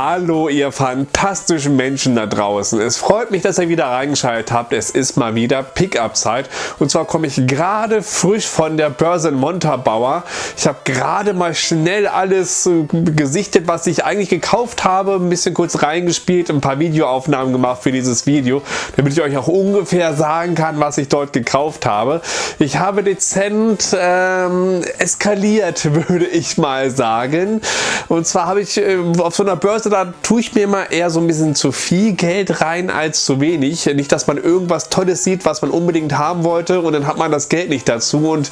Hallo ihr fantastischen Menschen da draußen. Es freut mich, dass ihr wieder reingeschaltet habt. Es ist mal wieder Pickup-Zeit. Und zwar komme ich gerade frisch von der Börse in Montabaur. Ich habe gerade mal schnell alles äh, gesichtet, was ich eigentlich gekauft habe. Ein bisschen kurz reingespielt, ein paar Videoaufnahmen gemacht für dieses Video, damit ich euch auch ungefähr sagen kann, was ich dort gekauft habe. Ich habe dezent ähm, eskaliert, würde ich mal sagen. Und zwar habe ich äh, auf so einer Börse, da tue ich mir immer eher so ein bisschen zu viel Geld rein als zu wenig. Nicht, dass man irgendwas Tolles sieht, was man unbedingt haben wollte und dann hat man das Geld nicht dazu und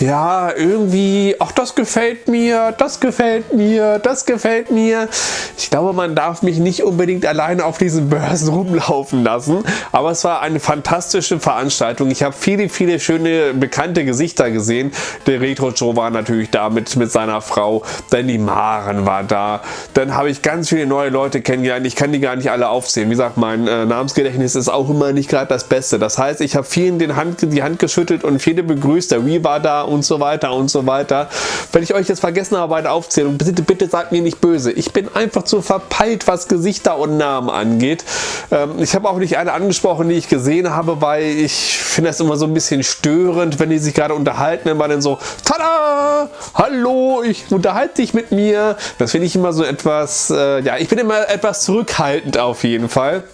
ja, irgendwie, ach das gefällt mir, das gefällt mir, das gefällt mir. Ich glaube, man darf mich nicht unbedingt alleine auf diesen Börsen rumlaufen lassen, aber es war eine fantastische Veranstaltung. Ich habe viele, viele schöne, bekannte Gesichter gesehen. Der Retro Joe war natürlich da mit, mit seiner Frau, Danny Maren war da. Dann habe ich ganz viele neue Leute kennengelernt. Ich kann die gar nicht alle aufzählen. Wie gesagt, mein äh, Namensgedächtnis ist auch immer nicht gerade das Beste. Das heißt, ich habe vielen den Hand, die Hand geschüttelt und viele begrüßt. Der Wii war da und so weiter und so weiter. Wenn ich euch jetzt vergessen habe bei der Aufzählung, bitte, bitte seid mir nicht böse. Ich bin einfach zu verpeilt, was Gesichter und Namen angeht. Ähm, ich habe auch nicht eine angesprochen, die ich gesehen habe, weil ich finde das immer so ein bisschen störend, wenn die sich gerade unterhalten, immer dann so, tada, hallo, ich unterhalte dich mit mir. Das finde ich immer so etwas, äh, ja, ich bin immer etwas zurückhaltend auf jeden Fall.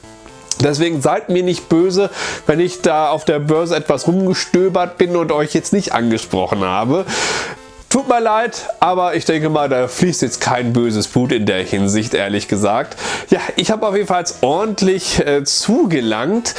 Deswegen seid mir nicht böse, wenn ich da auf der Börse etwas rumgestöbert bin und euch jetzt nicht angesprochen habe. Tut mir leid, aber ich denke mal, da fließt jetzt kein böses Blut in der Hinsicht, ehrlich gesagt. Ja, ich habe auf jeden Fall ordentlich äh, zugelangt,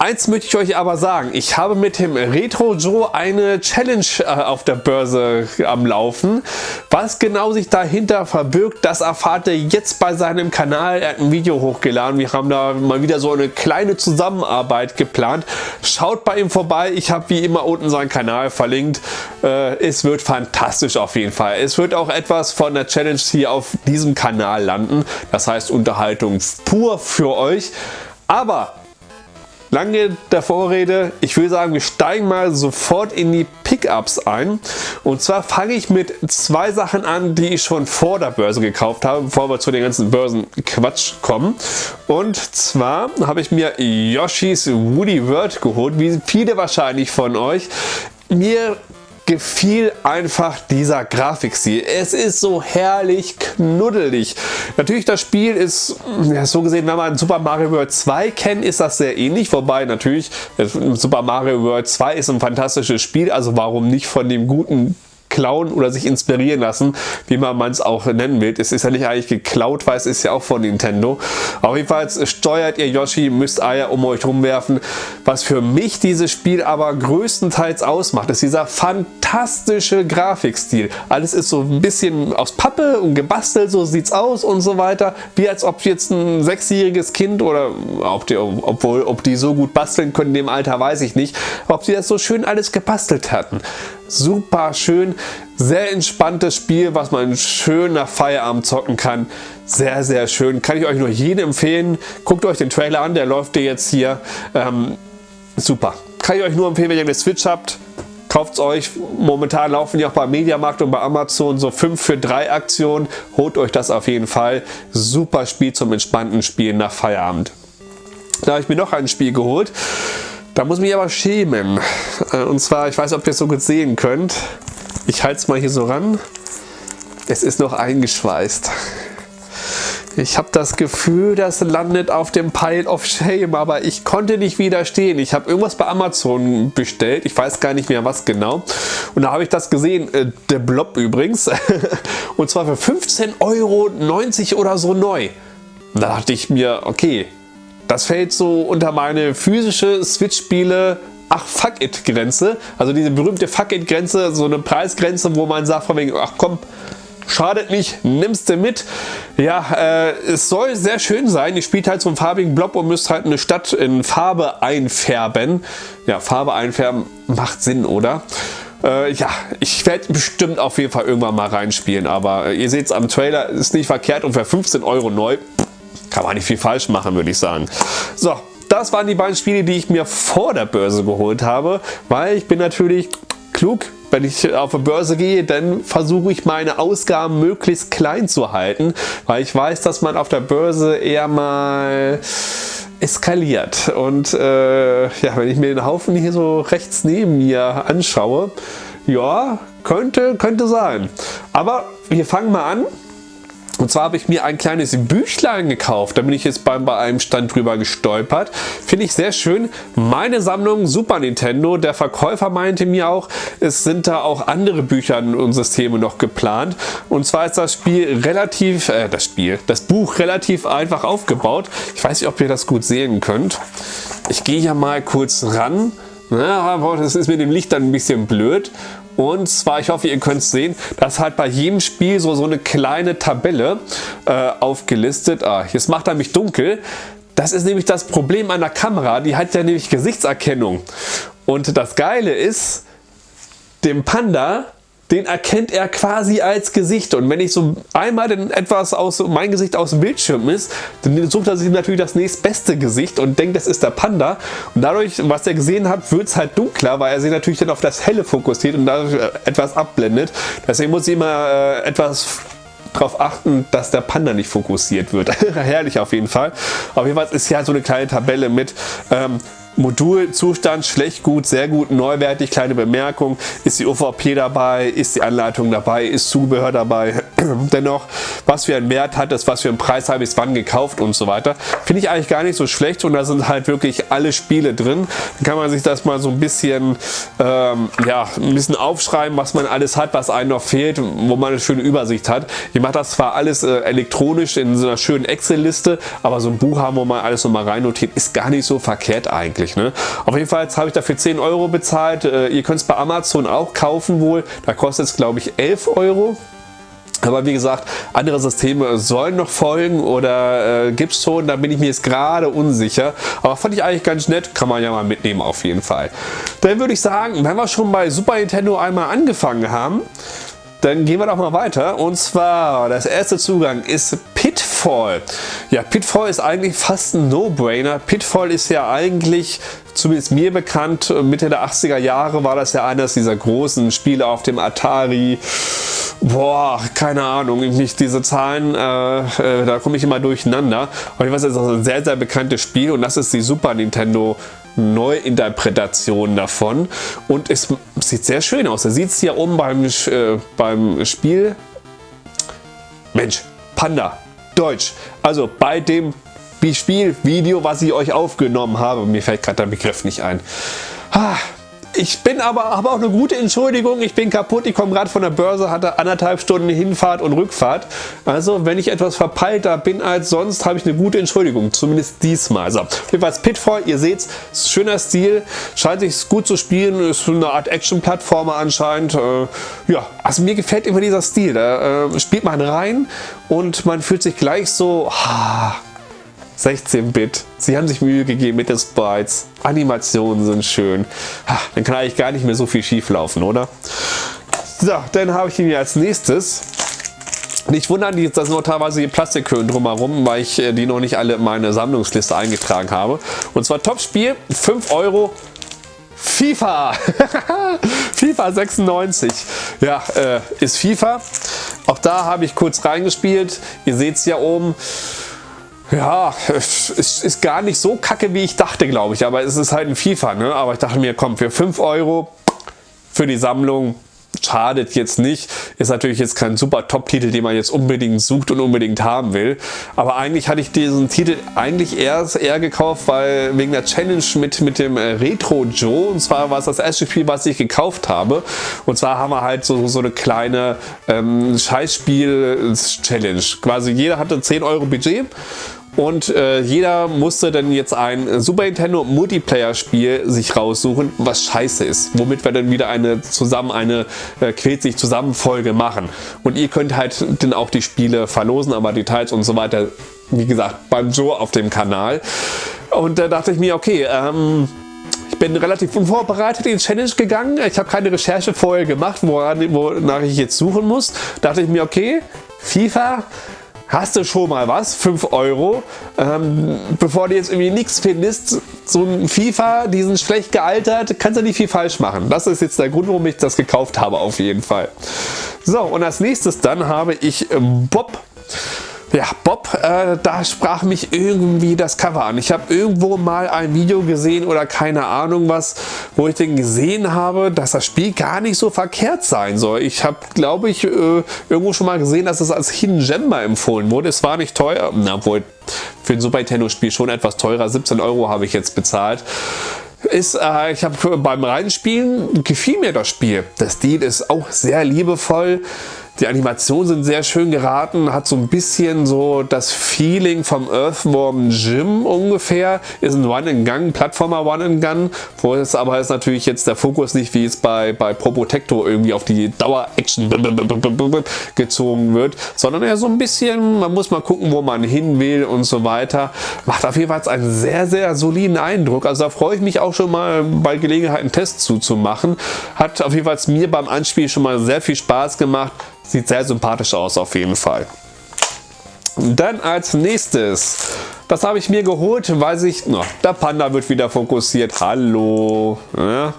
Eins möchte ich euch aber sagen, ich habe mit dem Retro Joe eine Challenge äh, auf der Börse am Laufen. Was genau sich dahinter verbirgt, das erfahrt ihr jetzt bei seinem Kanal. Er hat ein Video hochgeladen. Wir haben da mal wieder so eine kleine Zusammenarbeit geplant. Schaut bei ihm vorbei. Ich habe wie immer unten seinen Kanal verlinkt. Äh, es wird fantastisch auf jeden Fall. Es wird auch etwas von der Challenge hier auf diesem Kanal landen. Das heißt Unterhaltung pur für euch. Aber Lange der Vorrede, ich würde sagen, wir steigen mal sofort in die Pickups ein. Und zwar fange ich mit zwei Sachen an, die ich schon vor der Börse gekauft habe, bevor wir zu den ganzen Börsenquatsch kommen. Und zwar habe ich mir Yoshi's Woody World geholt, wie viele wahrscheinlich von euch. Mir gefiel einfach dieser Grafikstil. Es ist so herrlich knuddelig. Natürlich das Spiel ist, ja, so gesehen, wenn man Super Mario World 2 kennt, ist das sehr ähnlich. Wobei natürlich Super Mario World 2 ist ein fantastisches Spiel, also warum nicht von dem guten klauen oder sich inspirieren lassen, wie man es auch nennen will. Es ist ja nicht eigentlich geklaut, weil es ist ja auch von Nintendo. Auf jeden Fall steuert ihr Yoshi, müsst Eier um euch rumwerfen. Was für mich dieses Spiel aber größtenteils ausmacht, ist dieser fantastische Grafikstil. Alles ist so ein bisschen aus Pappe und gebastelt, so sieht es aus und so weiter. Wie als ob jetzt ein sechsjähriges Kind oder ob die, obwohl, ob die so gut basteln können in dem Alter, weiß ich nicht, ob sie das so schön alles gebastelt hatten super schön, sehr entspanntes Spiel, was man schön nach Feierabend zocken kann. Sehr, sehr schön. Kann ich euch nur jedem empfehlen. Guckt euch den Trailer an, der läuft dir jetzt hier. Ähm, super. Kann ich euch nur empfehlen, wenn ihr eine Switch habt. Kauft es euch. Momentan laufen ja auch bei Mediamarkt und bei Amazon so 5 für 3 Aktionen. Holt euch das auf jeden Fall. Super Spiel zum entspannten Spielen nach Feierabend. Da habe ich mir noch ein Spiel geholt. Da muss ich mich aber schämen. Äh, und zwar, ich weiß ob ihr es so gut sehen könnt. Ich halte es mal hier so ran. Es ist noch eingeschweißt. Ich habe das Gefühl, das landet auf dem Pile of Shame, aber ich konnte nicht widerstehen. Ich habe irgendwas bei Amazon bestellt, ich weiß gar nicht mehr was genau. Und da habe ich das gesehen, äh, der Blob übrigens, und zwar für 15,90 Euro oder so neu. Da dachte ich mir, okay, das fällt so unter meine physische Switch-Spiele ach fuck it Grenze. Also diese berühmte fuck it Grenze, so eine Preisgrenze, wo man sagt von wegen, ach komm, schadet nicht, nimmst du mit. Ja, äh, es soll sehr schön sein. Ihr spielt halt so einen farbigen Blob und müsst halt eine Stadt in Farbe einfärben. Ja, Farbe einfärben macht Sinn, oder? Äh, ja, ich werde bestimmt auf jeden Fall irgendwann mal reinspielen, aber äh, ihr seht es am Trailer, ist nicht verkehrt und für 15 Euro neu kann man nicht viel falsch machen, würde ich sagen. So, das waren die beiden Spiele, die ich mir vor der Börse geholt habe, weil ich bin natürlich klug wenn ich auf der Börse gehe, dann versuche ich meine Ausgaben möglichst klein zu halten, weil ich weiß, dass man auf der Börse eher mal eskaliert. Und äh, ja, wenn ich mir den Haufen hier so rechts neben mir anschaue, ja, könnte, könnte sein. Aber wir fangen mal an. Und zwar habe ich mir ein kleines Büchlein gekauft. Da bin ich jetzt bei, bei einem Stand drüber gestolpert. Finde ich sehr schön. Meine Sammlung Super Nintendo. Der Verkäufer meinte mir auch, es sind da auch andere Bücher und Systeme noch geplant. Und zwar ist das Spiel relativ, äh, das Spiel, das Buch relativ einfach aufgebaut. Ich weiß nicht, ob ihr das gut sehen könnt. Ich gehe ja mal kurz ran. Ja, das ist mit dem Licht dann ein bisschen blöd. Und zwar, ich hoffe, ihr könnt es sehen, dass halt bei jedem Spiel so, so eine kleine Tabelle äh, aufgelistet. Ah, jetzt macht er mich dunkel. Das ist nämlich das Problem an der Kamera. Die hat ja nämlich Gesichtserkennung. Und das Geile ist, dem Panda den erkennt er quasi als Gesicht. Und wenn ich so einmal denn etwas aus mein Gesicht aus dem Bildschirm ist, dann sucht er sich natürlich das nächstbeste Gesicht und denkt, das ist der Panda. Und dadurch, was er gesehen hat, wird es halt dunkler, weil er sich natürlich dann auf das Helle fokussiert und dadurch äh, etwas abblendet. Deswegen muss ich immer äh, etwas darauf achten, dass der Panda nicht fokussiert wird. Herrlich auf jeden Fall. Auf jeden Fall ist ja so eine kleine Tabelle mit ähm, Modulzustand schlecht, gut, sehr gut, neuwertig, kleine Bemerkung, ist die OVP dabei, ist die Anleitung dabei, ist Zubehör dabei, dennoch, was für einen Wert hat es, was für einen Preis habe ich es wann gekauft und so weiter. Finde ich eigentlich gar nicht so schlecht und da sind halt wirklich alle Spiele drin. Dann kann man sich das mal so ein bisschen, ähm, ja, ein bisschen aufschreiben, was man alles hat, was einem noch fehlt, wo man eine schöne Übersicht hat. Ich mache das zwar alles äh, elektronisch in so einer schönen Excel-Liste, aber so ein Buch haben, wo man alles nochmal rein notiert, ist gar nicht so verkehrt eigentlich günstig. Ne? Auf jeden Fall habe ich dafür 10 Euro bezahlt. Äh, ihr könnt es bei Amazon auch kaufen wohl. Da kostet es glaube ich 11 Euro. Aber wie gesagt, andere Systeme sollen noch folgen oder äh, gibt es schon, da bin ich mir jetzt gerade unsicher. Aber fand ich eigentlich ganz nett, kann man ja mal mitnehmen auf jeden Fall. Dann würde ich sagen, wenn wir schon bei Super Nintendo einmal angefangen haben, dann gehen wir doch mal weiter. Und zwar, das erste Zugang ist Pitfall. Ja, Pitfall ist eigentlich fast ein No-Brainer. Pitfall ist ja eigentlich, zumindest mir bekannt, Mitte der 80er Jahre war das ja eines dieser großen Spiele auf dem Atari. Boah, keine Ahnung, nicht diese Zahlen, äh, äh, da komme ich immer durcheinander. Aber ich weiß, es ist ein sehr, sehr bekanntes Spiel und das ist die Super Nintendo Neuinterpretation davon und es sieht sehr schön aus. Da sieht es hier oben beim, äh, beim Spiel. Mensch, Panda, Deutsch. Also bei dem Spielvideo, was ich euch aufgenommen habe. Mir fällt gerade der Begriff nicht ein. Ah, ich bin aber, aber auch eine gute Entschuldigung. Ich bin kaputt. Ich komme gerade von der Börse, hatte anderthalb Stunden Hinfahrt und Rückfahrt. Also wenn ich etwas verpeilter bin als sonst, habe ich eine gute Entschuldigung. Zumindest diesmal. So, jedenfalls Pitfall. Ihr seht es, schöner Stil. Scheint sich gut zu spielen. Ist eine Art Action-Plattformer anscheinend. Äh, ja, also mir gefällt immer dieser Stil. Da äh, spielt man rein und man fühlt sich gleich so... Ah, 16-Bit. Sie haben sich Mühe gegeben mit den Sprites. Animationen sind schön. Dann kann eigentlich gar nicht mehr so viel schief laufen, oder? So, dann habe ich ihn hier als nächstes. Nicht wundern, da sind noch teilweise die Plastikhöhen drumherum, weil ich äh, die noch nicht alle in meine Sammlungsliste eingetragen habe. Und zwar Topspiel, 5 Euro, FIFA. FIFA 96. Ja, äh, ist FIFA. Auch da habe ich kurz reingespielt. Ihr seht es ja oben. Ja, es ist gar nicht so kacke, wie ich dachte, glaube ich. Aber es ist halt ein FIFA. Ne? Aber ich dachte mir, komm, für 5 Euro für die Sammlung schadet jetzt nicht. Ist natürlich jetzt kein super Top-Titel, den man jetzt unbedingt sucht und unbedingt haben will. Aber eigentlich hatte ich diesen Titel eigentlich erst eher gekauft, weil wegen der Challenge mit, mit dem äh, Retro Joe. Und zwar war es das erste Spiel, was ich gekauft habe. Und zwar haben wir halt so, so eine kleine ähm, Scheißspiel-Challenge. Quasi jeder hatte 10 Euro Budget und äh, jeder musste dann jetzt ein Super Nintendo Multiplayer Spiel sich raussuchen, was scheiße ist. Womit wir dann wieder eine zusammen eine äh, quält sich zusammen Folge machen. Und ihr könnt halt dann auch die Spiele verlosen, aber Details und so weiter, wie gesagt, Joe auf dem Kanal. Und da dachte ich mir, okay, ähm, ich bin relativ unvorbereitet in die Challenge gegangen. Ich habe keine Recherche vorher gemacht, woran, wonach ich jetzt suchen muss. Da dachte ich mir, okay, FIFA hast du schon mal was, 5 Euro. Ähm, bevor du jetzt irgendwie nichts findest, so ein FIFA, die sind schlecht gealtert, kannst du nicht viel falsch machen. Das ist jetzt der Grund, warum ich das gekauft habe, auf jeden Fall. So, und als nächstes dann habe ich ähm, Bob ja, Bob, äh, da sprach mich irgendwie das Cover an. Ich habe irgendwo mal ein Video gesehen oder keine Ahnung was, wo ich denn gesehen habe, dass das Spiel gar nicht so verkehrt sein soll. Ich habe, glaube ich, äh, irgendwo schon mal gesehen, dass es als Hidden Gem mal empfohlen wurde. Es war nicht teuer, obwohl für ein Super Nintendo Spiel schon etwas teurer. 17 Euro habe ich jetzt bezahlt ist, äh, ich habe beim Reinspielen gefiel mir das Spiel. Der Stil ist auch sehr liebevoll. Die Animationen sind sehr schön geraten, hat so ein bisschen so das Feeling vom Earthworm Jim ungefähr. Ist ein One-and-Gun, Plattformer One-and-Gun, wo es aber ist natürlich jetzt der Fokus nicht wie es bei, bei Probotector irgendwie auf die Dauer-Action gezogen wird, sondern eher so ein bisschen, man muss mal gucken, wo man hin will und so weiter. Macht auf jeden Fall einen sehr, sehr soliden Eindruck. Also da freue ich mich auch schon mal bei Gelegenheit einen Test zuzumachen. Hat auf jeden Fall mir beim Anspiel schon mal sehr viel Spaß gemacht. Sieht sehr sympathisch aus auf jeden Fall. Dann als nächstes, das habe ich mir geholt, weil sich, no, der Panda wird wieder fokussiert. Hallo. Ja.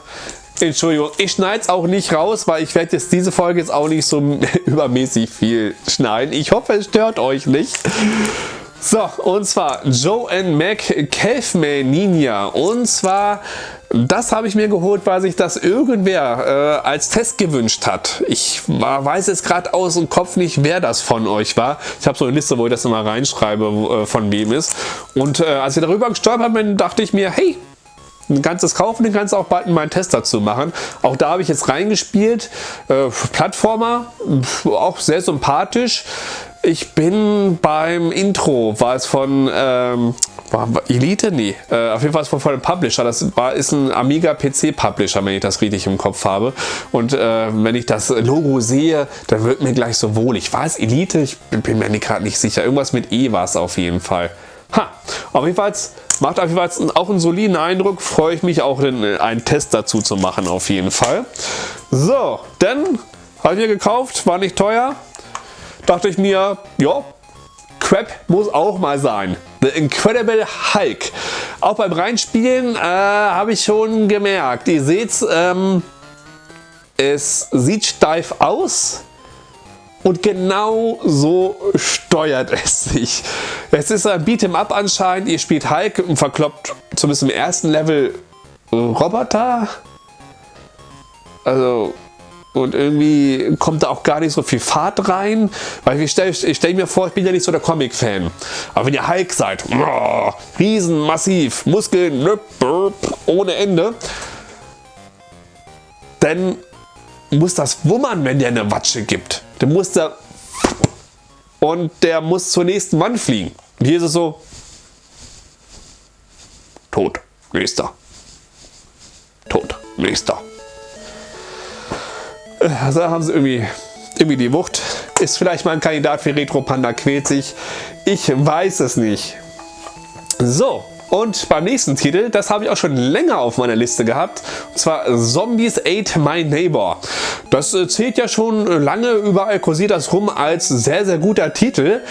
Entschuldigung, ich schneide es auch nicht raus, weil ich werde jetzt diese Folge jetzt auch nicht so übermäßig viel schneiden. Ich hoffe, es stört euch nicht. So, und zwar Joe and Mac Caveman Ninja. Und zwar das habe ich mir geholt, weil sich das irgendwer äh, als Test gewünscht hat. Ich war, weiß jetzt gerade aus dem Kopf nicht, wer das von euch war. Ich habe so eine Liste, wo ich das immer reinschreibe, äh, von wem ist. Und äh, als ich darüber gestolpert bin, dachte ich mir, hey, ein ganzes kaufen, den kannst du auch bald in meinen Test dazu machen. Auch da habe ich jetzt reingespielt. Äh, Plattformer, auch sehr sympathisch. Ich bin beim Intro, war es von ähm, war Elite? Nee. Äh, auf jeden Fall von, von einem Publisher. Das war, ist ein Amiga PC Publisher, wenn ich das richtig im Kopf habe. Und äh, wenn ich das Logo sehe, dann wird mir gleich so wohlig. War es Elite? Ich bin, bin mir gerade nicht sicher. Irgendwas mit E war es auf jeden Fall. Ha! Auf jeden Fall macht auf jeden Fall auch einen soliden Eindruck. Freue ich mich auch, den, einen Test dazu zu machen auf jeden Fall. So, dann habe ich mir gekauft, war nicht teuer. Dachte ich mir, ja, Crap muss auch mal sein. The Incredible Hulk. Auch beim Reinspielen äh, habe ich schon gemerkt. Ihr seht ähm, es sieht steif aus. Und genau so steuert es sich. Es ist ein Beat'em Up anscheinend. Ihr spielt Hulk und verkloppt zumindest im ersten Level Roboter. Also und irgendwie kommt da auch gar nicht so viel Fahrt rein, weil ich stelle stell mir vor, ich bin ja nicht so der Comic-Fan. Aber wenn ihr Hulk seid, oh, riesen, massiv, Muskeln, ohne Ende, dann muss das wummern, wenn der eine Watsche gibt. Dann muss der und der muss zur nächsten Wand fliegen. Und hier ist es so, tot, nächster, tot, nächster. Also haben sie irgendwie, irgendwie die Wucht. Ist vielleicht mal ein Kandidat für Retro Panda quält sich. Ich weiß es nicht. So, und beim nächsten Titel, das habe ich auch schon länger auf meiner Liste gehabt, und zwar Zombies Ate My Neighbor. Das äh, zählt ja schon lange, überall kursiert das rum als sehr, sehr guter Titel.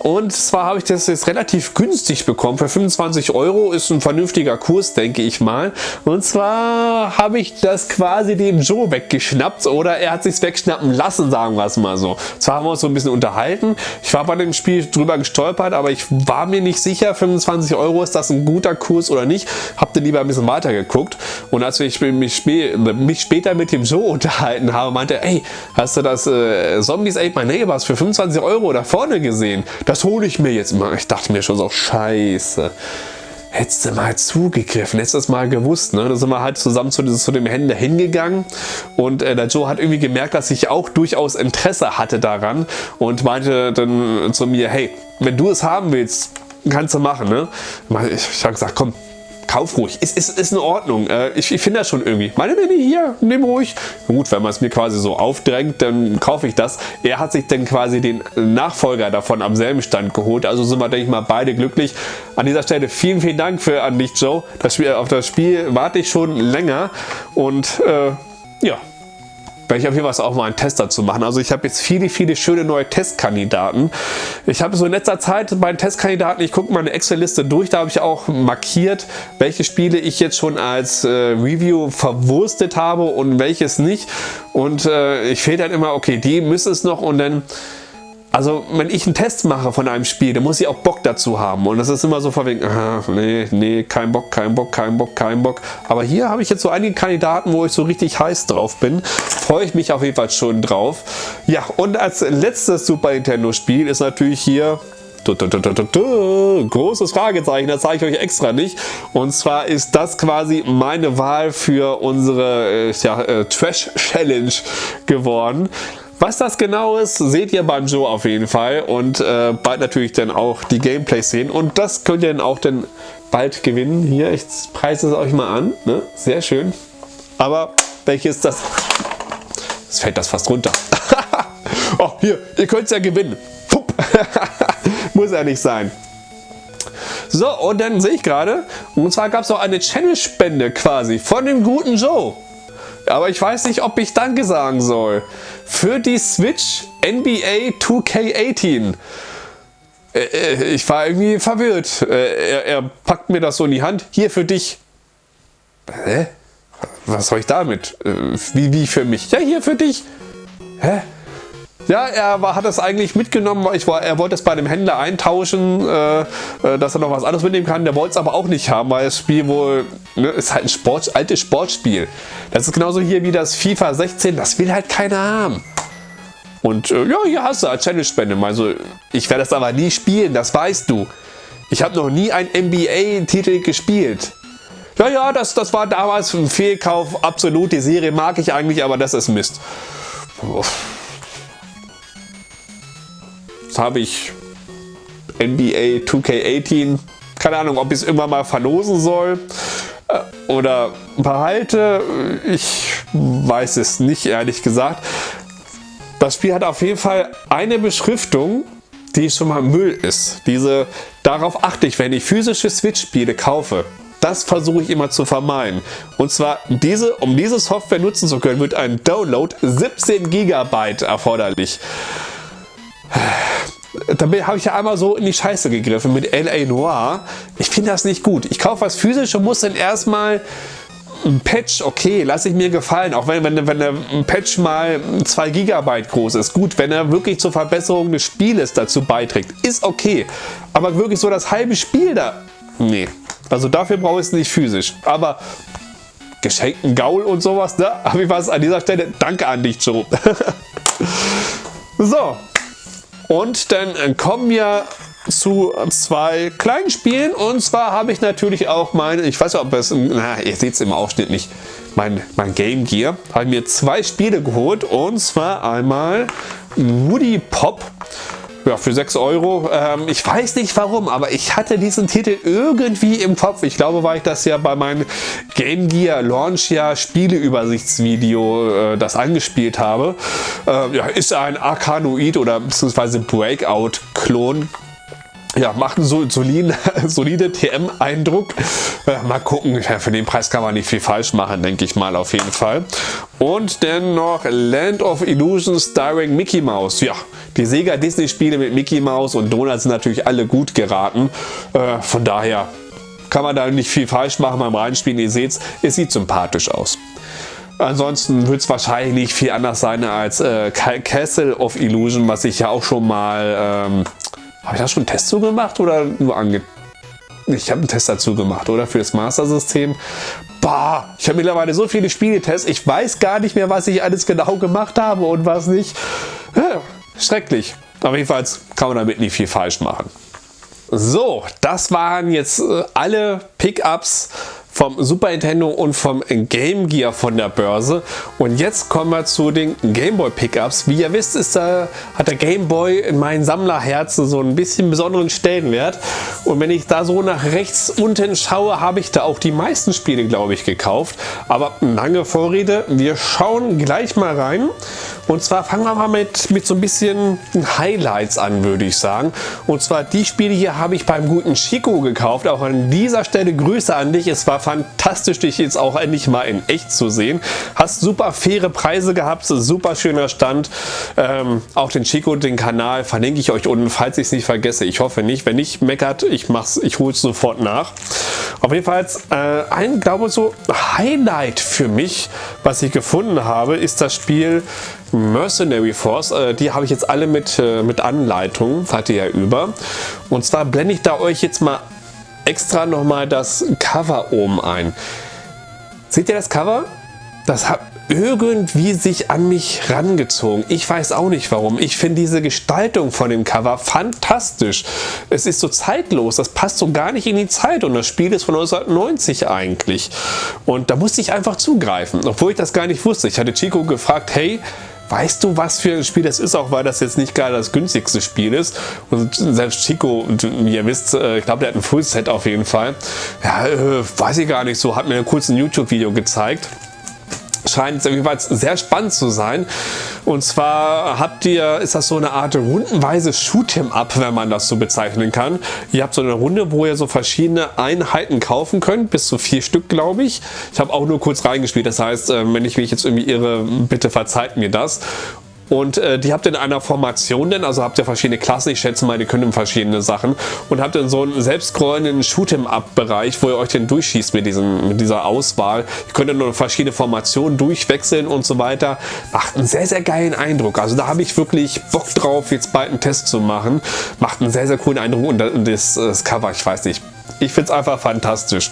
Und zwar habe ich das jetzt relativ günstig bekommen. Für 25 Euro ist ein vernünftiger Kurs, denke ich mal. Und zwar habe ich das quasi dem Joe weggeschnappt oder er hat sich wegschnappen lassen, sagen wir es mal so. Zwar haben wir uns so ein bisschen unterhalten. Ich war bei dem Spiel drüber gestolpert, aber ich war mir nicht sicher, 25 Euro ist das ein guter Kurs oder nicht. Hab dann lieber ein bisschen weiter geguckt. Und als ich mich, mich später mit dem Joe unterhalten habe, meinte, ey, hast du das äh, Zombies Ate My Neighbors für 25 Euro da vorne gesehen? Das hole ich mir jetzt mal. Ich dachte mir schon so, scheiße. Hättest du mal zugegriffen, hättest du das mal gewusst. Ne? Da sind wir halt zusammen zu, zu dem Händler hingegangen und äh, der Joe hat irgendwie gemerkt, dass ich auch durchaus Interesse hatte daran und meinte dann zu mir, hey, wenn du es haben willst, kannst du machen. Ne? Ich, habe gesagt, komm, kauf ruhig. Ist, ist, ist in Ordnung. Äh, ich, ich finde das schon irgendwie. Meine Nenne hier, nimm ruhig. Gut, wenn man es mir quasi so aufdrängt, dann kaufe ich das. Er hat sich dann quasi den Nachfolger davon am selben Stand geholt. Also sind wir, denke ich mal, beide glücklich. An dieser Stelle vielen, vielen Dank für an dich, Joe. Das Spiel, auf das Spiel warte ich schon länger. Und äh, ja, werde ich auf jeden Fall auch mal einen Test dazu machen. Also ich habe jetzt viele, viele schöne neue Testkandidaten. Ich habe so in letzter Zeit bei den Testkandidaten, ich gucke meine Excel-Liste durch, da habe ich auch markiert, welche Spiele ich jetzt schon als äh, Review verwurstet habe und welches nicht. Und äh, ich fehlt dann immer, okay, die müssen es noch und dann also wenn ich einen Test mache von einem Spiel, dann muss ich auch Bock dazu haben. Und das ist immer so verwegen, nee, nee, kein Bock, kein Bock, kein Bock, kein Bock. Aber hier habe ich jetzt so einige Kandidaten, wo ich so richtig heiß drauf bin. Freue ich mich auf jeden Fall schon drauf. Ja, und als letztes Super Nintendo Spiel ist natürlich hier Großes Fragezeichen, das zeige ich euch extra nicht. Und zwar ist das quasi meine Wahl für unsere äh, ja, äh, Trash Challenge geworden. Was das genau ist, seht ihr beim Joe auf jeden Fall und äh, bald natürlich dann auch die Gameplays sehen und das könnt ihr dann auch dann bald gewinnen. Hier, ich preise es euch mal an, ne? sehr schön. Aber welches das? Es fällt das fast runter. oh, hier, ihr könnt es ja gewinnen. Muss ja nicht sein. So, und dann sehe ich gerade, und zwar gab es noch eine Channel-Spende quasi von dem guten Joe. Aber ich weiß nicht, ob ich Danke sagen soll. Für die Switch NBA 2K18. Äh, äh, ich war irgendwie verwirrt. Äh, er, er, packt mir das so in die Hand. Hier für dich. Hä? Was soll ich damit? Wie, wie für mich? Ja, hier für dich. Hä? Ja, er war, hat das eigentlich mitgenommen, weil ich war, er wollte es bei einem Händler eintauschen, äh, äh, dass er noch was anderes mitnehmen kann. Der wollte es aber auch nicht haben, weil das Spiel wohl, ne, ist halt ein Sport, altes Sportspiel. Das ist genauso hier wie das FIFA 16, das will halt keiner haben. Und äh, ja, hier hast du eine Challenge-Spende. Also, ich werde das aber nie spielen, das weißt du. Ich habe noch nie einen NBA-Titel gespielt. Ja, ja, das, das war damals ein Fehlkauf, absolut. Die Serie mag ich eigentlich, aber das ist Mist. Uff habe ich NBA 2K18. Keine Ahnung, ob ich es irgendwann mal verlosen soll äh, oder behalte. Ich weiß es nicht, ehrlich gesagt. Das Spiel hat auf jeden Fall eine Beschriftung, die schon mal Müll ist. Diese, darauf achte ich, wenn ich physische Switch-Spiele kaufe. Das versuche ich immer zu vermeiden. Und zwar, diese, um diese Software nutzen zu können, wird ein Download 17 GB erforderlich da habe ich ja einmal so in die Scheiße gegriffen mit L.A. Noir. Ich finde das nicht gut. Ich kaufe was physisch und muss dann erstmal ein Patch, okay, lasse ich mir gefallen, auch wenn, wenn, wenn der Patch mal 2 GB groß ist. Gut, wenn er wirklich zur Verbesserung des Spieles dazu beiträgt, ist okay. Aber wirklich so das halbe Spiel da, nee. Also dafür brauche ich es nicht physisch. Aber geschenkten Gaul und sowas, ne? habe ich was an dieser Stelle. Danke an dich, Joe. so, und dann äh, kommen wir zu zwei kleinen Spielen. Und zwar habe ich natürlich auch meine, ich weiß nicht, ob es, na, ihr seht es im Ausschnitt nicht, mein, mein Game Gear, habe mir zwei Spiele geholt. Und zwar einmal Woody Pop ja, für 6 Euro. Ähm, ich weiß nicht warum, aber ich hatte diesen Titel irgendwie im Kopf. Ich glaube, weil ich das ja bei meinem Game Gear Launch Jahr Spieleübersichtsvideo äh, das angespielt habe. Äh, ja, ist ein Arkanoid oder beziehungsweise Breakout-Klon ja, macht einen soliden, solide TM-Eindruck. Äh, mal gucken, ja, für den Preis kann man nicht viel falsch machen, denke ich mal auf jeden Fall. Und dann noch Land of Illusions starring Mickey Mouse. Ja, die Sega Disney Spiele mit Mickey Mouse und Donald sind natürlich alle gut geraten. Äh, von daher kann man da nicht viel falsch machen beim Reinspielen. Ihr seht es sieht sympathisch aus. Ansonsten wird es wahrscheinlich nicht viel anders sein als äh, Castle of Illusion, was ich ja auch schon mal ähm, habe ich da schon einen Test zu gemacht oder nur ange... Ich habe einen Test dazu gemacht, oder? Für das Master-System. Bah, ich habe mittlerweile so viele Spieletests, ich weiß gar nicht mehr, was ich alles genau gemacht habe und was nicht. Ja, schrecklich. Aber jedenfalls kann man damit nicht viel falsch machen. So, das waren jetzt äh, alle Pickups vom Super Nintendo und vom Game Gear von der Börse. Und jetzt kommen wir zu den Game Boy Pickups. Wie ihr wisst, ist da, hat der Game Boy in meinem Sammlerherzen so ein bisschen besonderen Stellenwert. Und wenn ich da so nach rechts unten schaue, habe ich da auch die meisten Spiele, glaube ich, gekauft. Aber lange Vorrede, wir schauen gleich mal rein. Und zwar fangen wir mal mit, mit so ein bisschen Highlights an, würde ich sagen. Und zwar die Spiele hier habe ich beim guten Chico gekauft. Auch an dieser Stelle Grüße an dich. Es war fantastisch, dich jetzt auch endlich mal in echt zu sehen. Hast super faire Preise gehabt, super schöner Stand. Ähm, auch den Chico, den Kanal verlinke ich euch unten, falls ich es nicht vergesse. Ich hoffe nicht. Wenn nicht, meckert, ich mach's, ich hole es sofort nach. Auf jeden Fall äh, ein, glaube ich, so Highlight für mich, was ich gefunden habe, ist das Spiel Mercenary Force. Äh, die habe ich jetzt alle mit, äh, mit Anleitung, seid ihr ja über. Und zwar blende ich da euch jetzt mal extra nochmal das Cover oben ein. Seht ihr das Cover? Das hat irgendwie sich an mich rangezogen. Ich weiß auch nicht warum. Ich finde diese Gestaltung von dem Cover fantastisch. Es ist so zeitlos, das passt so gar nicht in die Zeit und das Spiel ist von 1990 eigentlich. Und da musste ich einfach zugreifen, obwohl ich das gar nicht wusste. Ich hatte Chico gefragt, hey, weißt du, was für ein Spiel das ist, auch weil das jetzt nicht gerade das günstigste Spiel ist. Und selbst Chico, ihr wisst, äh, ich glaube, der hat ein Fullset auf jeden Fall. Ja, äh, weiß ich gar nicht so, hat mir kurz ein YouTube-Video gezeigt scheint jedenfalls sehr spannend zu sein. Und zwar habt ihr, ist das so eine Art rundenweise Shoot'em-up, wenn man das so bezeichnen kann. Ihr habt so eine Runde, wo ihr so verschiedene Einheiten kaufen könnt, bis zu vier Stück, glaube ich. Ich habe auch nur kurz reingespielt, das heißt, äh, wenn ich mich jetzt irgendwie irre, bitte verzeiht mir das. Und äh, die habt ihr in einer Formation denn, also habt ihr verschiedene Klassen, ich schätze mal, die können verschiedene Sachen und habt dann so einen selbstscrollenden Shoot'em-up-Bereich, wo ihr euch dann durchschießt mit, diesem, mit dieser Auswahl. Ihr könnt dann nur verschiedene Formationen durchwechseln und so weiter. Macht einen sehr, sehr geilen Eindruck. Also da habe ich wirklich Bock drauf, jetzt bald einen Test zu machen. Macht einen sehr, sehr coolen Eindruck und das, das Cover, ich weiß nicht, ich finde es einfach fantastisch.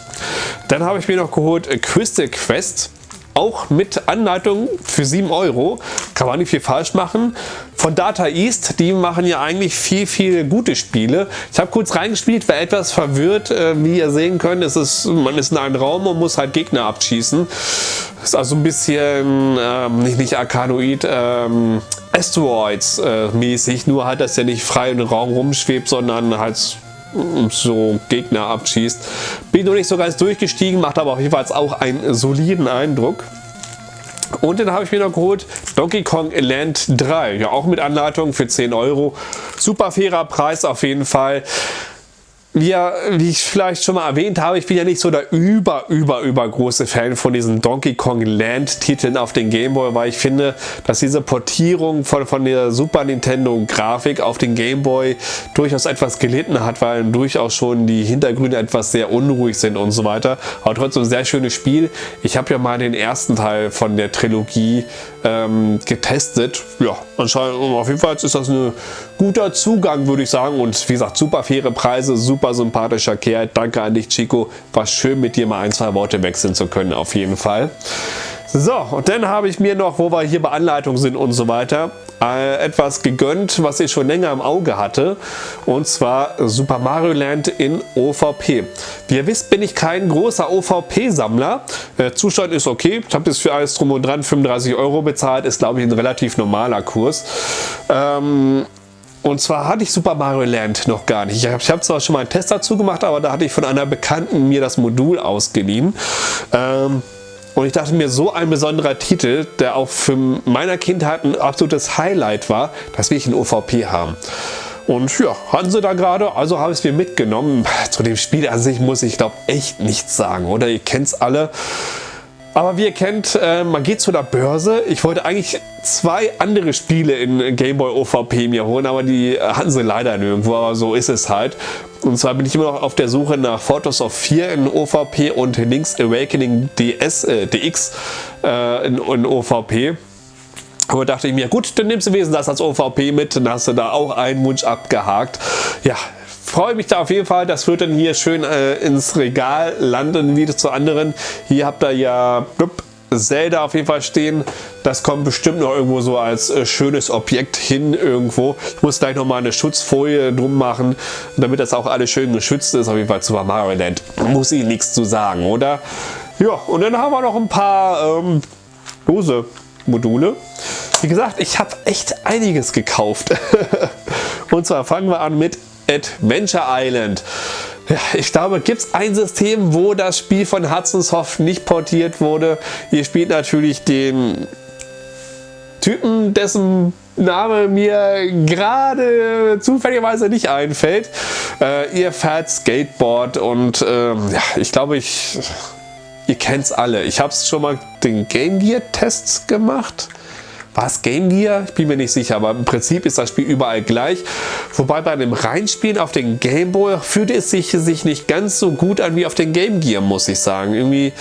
Dann habe ich mir noch geholt äh, Crystal Quest auch mit Anleitung für 7 Euro. Kann man nicht viel falsch machen. Von Data East, die machen ja eigentlich viel, viel gute Spiele. Ich habe kurz reingespielt, war etwas verwirrt. Äh, wie ihr sehen könnt, ist es, man ist in einem Raum und muss halt Gegner abschießen. Ist also ein bisschen, ähm, nicht, nicht Arkanoid, ähm, Asteroids äh, mäßig. Nur halt, dass er nicht frei im Raum rumschwebt, sondern halt so Gegner abschießt. Bin noch nicht so ganz durchgestiegen, macht aber auf jeden Fall auch einen soliden Eindruck. Und dann habe ich mir noch geholt Donkey Kong Land 3. Ja, auch mit Anleitung für 10 Euro. Super fairer Preis auf jeden Fall wie, wie ich vielleicht schon mal erwähnt habe, ich bin ja nicht so der über, über, über große Fan von diesen Donkey Kong Land Titeln auf den Game Boy, weil ich finde, dass diese Portierung von, von der Super Nintendo Grafik auf den Game Boy durchaus etwas gelitten hat, weil durchaus schon die Hintergründe etwas sehr unruhig sind und so weiter. Aber trotzdem ein sehr schönes Spiel. Ich habe ja mal den ersten Teil von der Trilogie ähm, getestet. Ja, anscheinend auf jeden Fall ist das ein guter Zugang, würde ich sagen. Und wie gesagt, super faire Preise, super sympathischer Kerl. Danke an dich, Chico. War schön, mit dir mal ein, zwei Worte wechseln zu können, auf jeden Fall. So, und dann habe ich mir noch, wo wir hier bei Anleitung sind und so weiter, äh, etwas gegönnt, was ich schon länger im Auge hatte. Und zwar Super Mario Land in OVP. Wie ihr wisst, bin ich kein großer OVP-Sammler. Der Zustand ist okay. Ich habe das für alles drum und dran 35 Euro bezahlt. Ist, glaube ich, ein relativ normaler Kurs. Ähm, und zwar hatte ich Super Mario Land noch gar nicht. Ich habe hab zwar schon mal einen Test dazu gemacht, aber da hatte ich von einer Bekannten mir das Modul ausgeliehen. Ähm, und ich dachte mir, so ein besonderer Titel, der auch für meiner Kindheit ein absolutes Highlight war, dass wir ich in OVP haben. Und ja, hatten sie da gerade, also habe ich es mir mitgenommen. Zu dem Spiel an sich muss ich glaube echt nichts sagen, oder? Ihr kennt es alle. Aber wie ihr kennt, äh, man geht zu der Börse. Ich wollte eigentlich zwei andere Spiele in Game Boy OVP mir holen, aber die hatten sie leider nirgendwo, aber so ist es halt. Und zwar bin ich immer noch auf der Suche nach Photos of 4 in OVP und Link's Awakening DS, äh, DX äh, in, in OVP. Aber dachte ich mir, gut, dann nimmst du wenigstens das als OVP mit, dann hast du da auch einen Wunsch abgehakt. Ja, freue mich da auf jeden Fall. Das wird dann hier schön äh, ins Regal landen, wieder zu anderen. Hier habt ihr ja blub, Zelda auf jeden Fall stehen. Das kommt bestimmt noch irgendwo so als äh, schönes Objekt hin irgendwo. Ich muss gleich noch mal eine Schutzfolie drum machen, damit das auch alles schön geschützt ist. Auf jeden Fall Super Mario Land. Muss ich nichts zu sagen, oder? Ja, und dann haben wir noch ein paar ähm, Dose Module. Wie gesagt, ich habe echt einiges gekauft. und zwar fangen wir an mit Adventure Island. Ja, ich glaube, gibt es ein System, wo das Spiel von Hudson Soft nicht portiert wurde. Ihr spielt natürlich den Typen, dessen Name mir gerade zufälligerweise nicht einfällt. Äh, ihr fährt Skateboard und äh, ja, ich glaube, ich, ihr kennt es alle. Ich habe es schon mal den Game Gear Tests gemacht. War es Game Gear? Ich bin mir nicht sicher, aber im Prinzip ist das Spiel überall gleich. Wobei bei dem Reinspielen auf den Game Boy fühlte es sich, sich nicht ganz so gut an wie auf den Game Gear, muss ich sagen. Irgendwie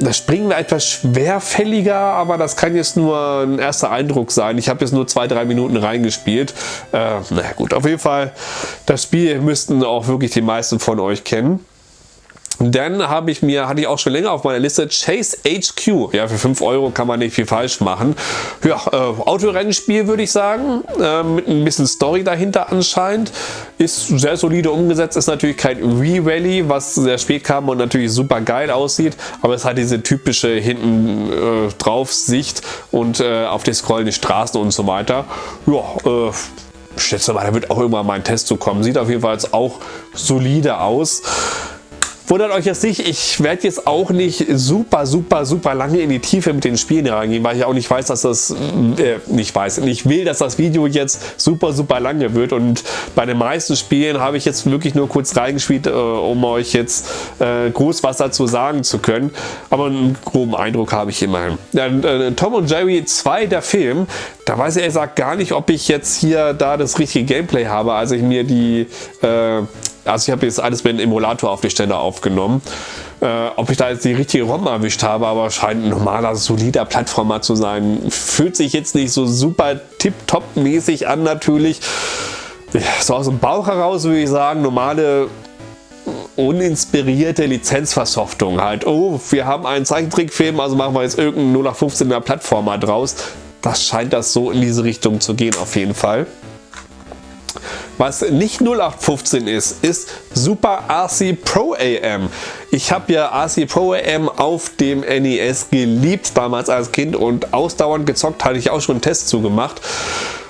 das Springen war etwas schwerfälliger, aber das kann jetzt nur ein erster Eindruck sein. Ich habe jetzt nur zwei, drei Minuten reingespielt. Äh, na gut, auf jeden Fall, das Spiel müssten auch wirklich die meisten von euch kennen. Dann habe ich mir, hatte ich auch schon länger auf meiner Liste, Chase HQ. Ja, für 5 Euro kann man nicht viel falsch machen. Ja, äh, Autorennenspiel würde ich sagen, äh, mit ein bisschen Story dahinter anscheinend. Ist sehr solide umgesetzt, ist natürlich kein Wii-Rally, was sehr spät kam und natürlich super geil aussieht, aber es hat diese typische hinten äh, drauf Sicht und äh, auf die scrollenden Straßen und so weiter. Ja, äh, schätze mal, da wird auch irgendwann mal ein Test zu kommen. Sieht auf jeden Fall auch solide aus. Wundert euch jetzt nicht, ich werde jetzt auch nicht super, super, super lange in die Tiefe mit den Spielen reingehen, weil ich auch nicht weiß, dass das, äh, nicht weiß, ich will, dass das Video jetzt super, super lange wird. Und bei den meisten Spielen habe ich jetzt wirklich nur kurz reingespielt, äh, um euch jetzt äh, groß was dazu sagen zu können, aber einen groben Eindruck habe ich immerhin. Ja, äh, Tom und Jerry 2, der Film, da weiß ich ehrlich gesagt gar nicht, ob ich jetzt hier da das richtige Gameplay habe, als ich mir die äh, also ich habe jetzt alles mit dem Emulator auf die Stelle aufgenommen. Äh, ob ich da jetzt die richtige ROM erwischt habe, aber scheint ein normaler, solider Plattformer zu sein. Fühlt sich jetzt nicht so super tip-top-mäßig an natürlich. So aus dem Bauch heraus würde ich sagen, normale uninspirierte Lizenzversoftung halt. Oh, wir haben einen Zeichentrickfilm, also machen wir jetzt irgendeinen 0815er Plattformer draus. Das scheint das so in diese Richtung zu gehen auf jeden Fall. Was nicht 0815 ist, ist Super RC Pro AM. Ich habe ja RC Pro AM auf dem NES geliebt damals als Kind und ausdauernd gezockt, hatte ich auch schon einen Test zugemacht.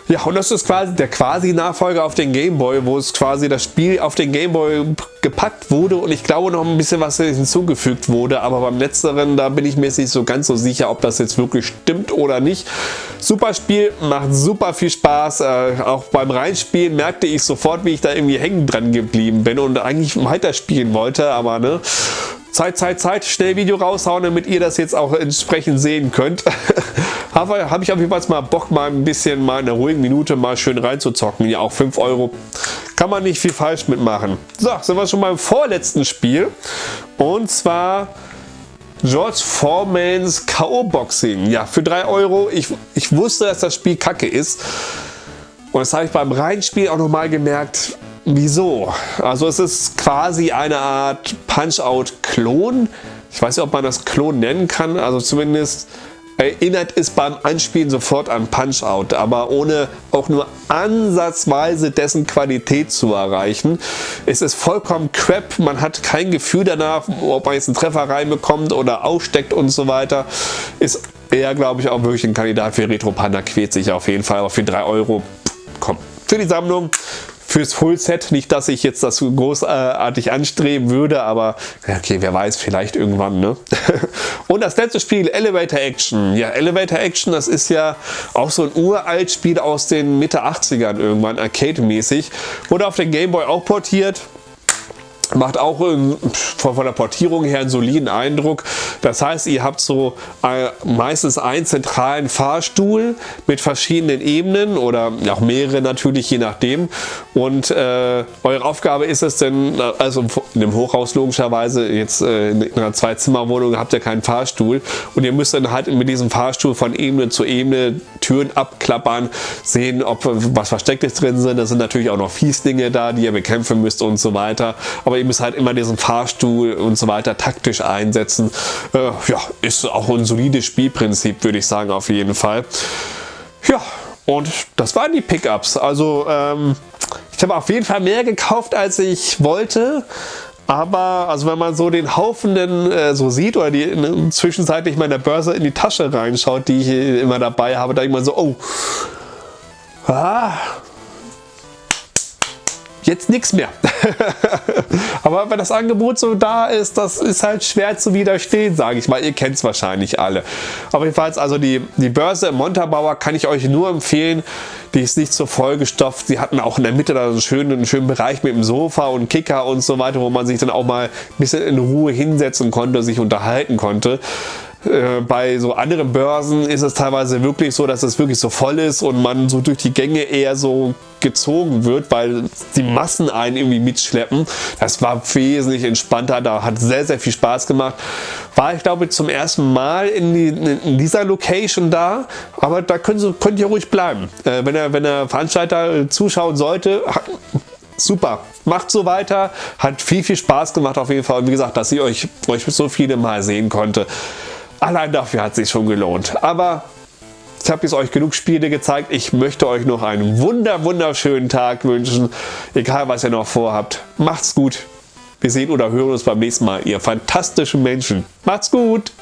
Ja, und das ist quasi der quasi Nachfolger auf den Game Boy, wo es quasi das Spiel auf den Game Boy gepackt wurde und ich glaube noch ein bisschen was hinzugefügt wurde, aber beim letzteren, da bin ich mir nicht so ganz so sicher, ob das jetzt wirklich stimmt oder nicht. Super Spiel, macht super viel Spaß, äh, auch beim Reinspielen merkte ich sofort, wie ich da irgendwie hängen dran geblieben bin und eigentlich weiterspielen wollte, aber ne, Zeit, Zeit, Zeit, schnell Video raushauen, damit ihr das jetzt auch entsprechend sehen könnt. habe hab ich auf jeden Fall mal Bock, mal ein bisschen mal in einer ruhigen Minute mal schön reinzuzocken. Ja, auch 5 Euro kann man nicht viel falsch mitmachen. So, sind wir schon beim vorletzten Spiel. Und zwar George Foremans K.O. Boxing. Ja, für 3 Euro. Ich, ich wusste, dass das Spiel kacke ist. Und das habe ich beim Reinspiel auch nochmal gemerkt. Wieso? Also es ist quasi eine Art Punch-Out-Klon. Ich weiß nicht, ob man das Klon nennen kann. Also zumindest erinnert es beim Anspielen sofort an Punch-Out, aber ohne auch nur ansatzweise dessen Qualität zu erreichen. Es ist vollkommen crap, man hat kein Gefühl danach, ob man jetzt einen Treffer reinbekommt oder aussteckt und so weiter. Ist eher, glaube ich, auch wirklich ein Kandidat für Retro Panda, quält sich auf jeden Fall, aber für 3 Euro, komm, für die Sammlung fürs Fullset. Nicht, dass ich jetzt das großartig anstreben würde, aber okay, wer weiß, vielleicht irgendwann. Ne? Und das letzte Spiel, Elevator Action. Ja, Elevator Action, das ist ja auch so ein uralt Spiel aus den Mitte 80ern irgendwann, Arcade-mäßig. Wurde auf den Gameboy auch portiert. Macht auch ähm, von, der Portierung her einen soliden Eindruck. Das heißt, ihr habt so äh, meistens einen zentralen Fahrstuhl mit verschiedenen Ebenen oder auch mehrere natürlich, je nachdem. Und äh, eure Aufgabe ist es denn, also in dem Hochhaus logischerweise, jetzt äh, in einer Zwei-Zimmer-Wohnung habt ihr keinen Fahrstuhl und ihr müsst dann halt mit diesem Fahrstuhl von Ebene zu Ebene Türen abklappern, sehen, ob was Verstecktes drin sind. Da sind natürlich auch noch Fieslinge da, die ihr bekämpfen müsst und so weiter. Aber aber ihr müsst halt immer diesen Fahrstuhl und so weiter taktisch einsetzen. Äh, ja, ist auch ein solides Spielprinzip, würde ich sagen, auf jeden Fall. Ja, und das waren die Pickups. Also ähm, ich habe auf jeden Fall mehr gekauft, als ich wollte. Aber also wenn man so den Haufen äh, so sieht oder die in, zwischenzeitlich meiner Börse in die Tasche reinschaut, die ich immer dabei habe, da ich mal so, oh, ah, jetzt nichts mehr. Aber wenn das Angebot so da ist, das ist halt schwer zu widerstehen, sage ich mal. Ihr kennt es wahrscheinlich alle. Aber jedenfalls, also die, die Börse im Montabaur kann ich euch nur empfehlen. Die ist nicht so vollgestopft. Sie hatten auch in der Mitte da einen schönen, einen schönen Bereich mit dem Sofa und Kicker und so weiter, wo man sich dann auch mal ein bisschen in Ruhe hinsetzen konnte, sich unterhalten konnte. Äh, bei so anderen Börsen ist es teilweise wirklich so, dass es wirklich so voll ist und man so durch die Gänge eher so gezogen wird, weil die Massen einen irgendwie mitschleppen. Das war wesentlich entspannter, da hat sehr, sehr viel Spaß gemacht. War ich glaube zum ersten Mal in, die, in dieser Location da, aber da könnt ihr, könnt ihr ruhig bleiben. Äh, wenn, der, wenn der Veranstalter zuschauen sollte, super, macht so weiter, hat viel, viel Spaß gemacht auf jeden Fall und wie gesagt, dass ich euch, euch so viele Mal sehen konnte. Allein dafür hat es sich schon gelohnt. Aber ich habe jetzt euch genug Spiele gezeigt. Ich möchte euch noch einen wunder wunderschönen Tag wünschen. Egal was ihr noch vorhabt. Macht's gut. Wir sehen oder hören uns beim nächsten Mal, ihr fantastischen Menschen. Macht's gut.